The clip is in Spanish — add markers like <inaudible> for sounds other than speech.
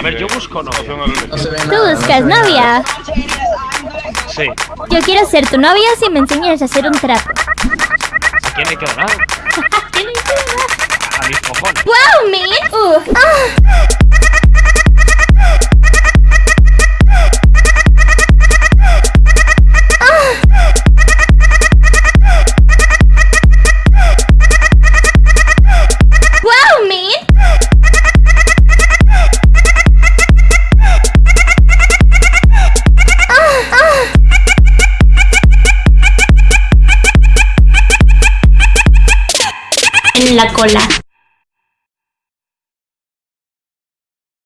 A ver, yo busco novia. No se ve ¿Tú nada, no se buscas ve nada. novia? Sí. Yo quiero ser tu novia si me enseñas a hacer un trapo. ¿A quién le queda <laughs> nada? A mis cojones. ¡Wow, man! En la cola.